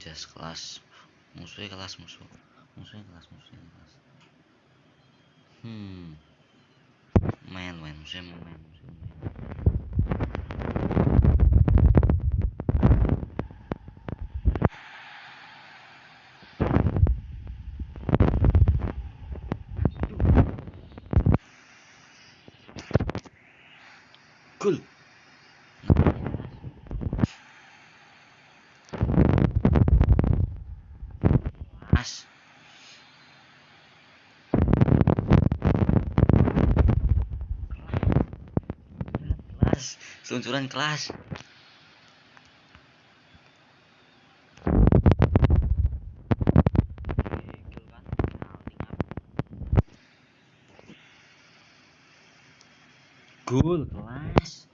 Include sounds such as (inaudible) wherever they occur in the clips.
kelas kelas musuhnya kelas musuh musuhnya kelas musuhnya kelas hmm main main musuhnya main musuhnya main Cool. Kelas. Seluncuran kelas. Gol kelas.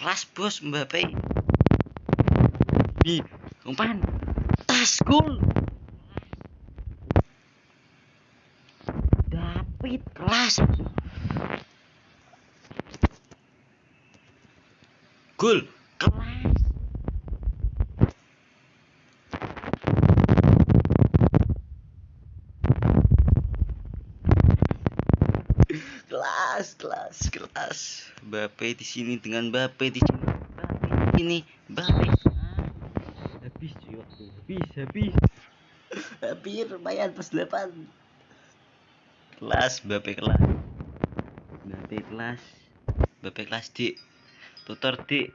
Kelas bos Mbappe di umpan. Tas gol. David kelas. Gol kelas kelas kelas kelas. Mbappe di sini dengan Mbappe di sini. Mbappe di sini Mbappe Ah, habis cuy waktu. Habis habis. (laughs) Hampir lumayan pas 8 kelas Mbappe kelas. Mbappe kelas. Mbappe kelas D tutor D